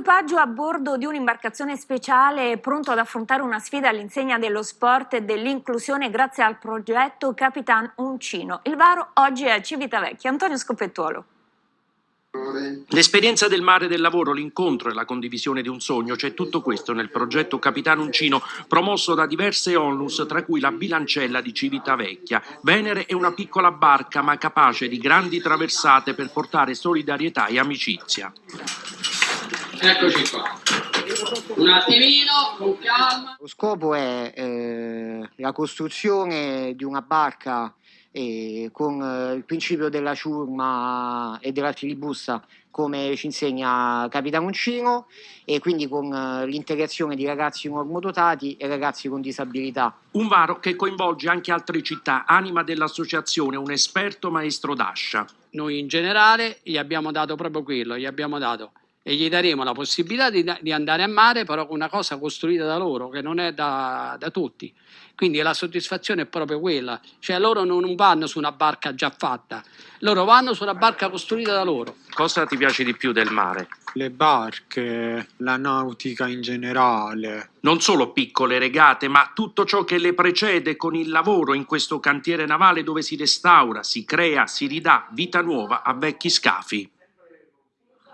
equipaggio a bordo di un'imbarcazione speciale pronto ad affrontare una sfida all'insegna dello sport e dell'inclusione grazie al progetto Capitan Uncino. Il varo oggi è a Civitavecchia. Antonio Scoppettuolo. L'esperienza del mare del lavoro, l'incontro e la condivisione di un sogno, c'è tutto questo nel progetto Capitano Uncino, promosso da diverse onlus, tra cui la bilancella di Civitavecchia. Venere è una piccola barca, ma capace di grandi traversate per portare solidarietà e amicizia. Eccoci qua. Un attimino, con calma. Lo scopo è eh, la costruzione di una barca e con eh, il principio della ciurma e della filibusta come ci insegna Capitano Uncino e quindi con eh, l'integrazione di ragazzi normodotati e ragazzi con disabilità. Un varo che coinvolge anche altre città, anima dell'associazione, un esperto maestro d'ascia. Noi in generale gli abbiamo dato proprio quello, gli abbiamo dato e gli daremo la possibilità di, di, andare a mare però con una cosa costruita da loro che non è da, da, tutti. Quindi la soddisfazione è proprio quella. Cioè loro non vanno su una barca già fatta. Loro vanno su una barca costruita da loro. Cosa ti piace di più del mare? le barche, la nautica in generale. Non solo piccole regate ma tutto ciò che le precede con il lavoro in questo cantiere navale dove si restaura, si crea, si ridà vita nuova a vecchi scafi